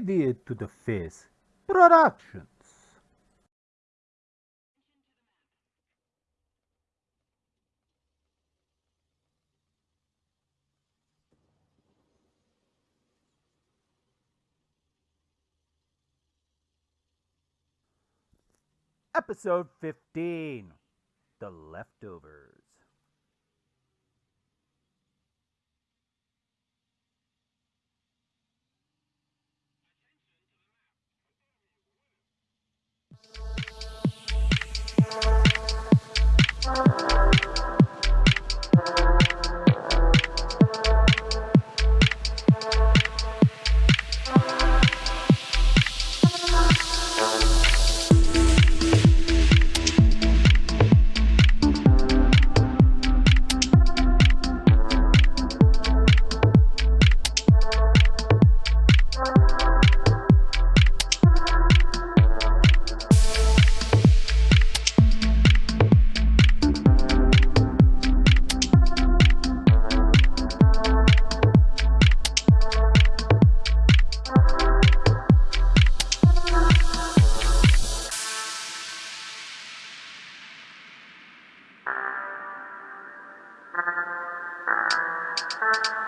Idiot to the Face Productions. Episode 15 The Leftovers. Thank you.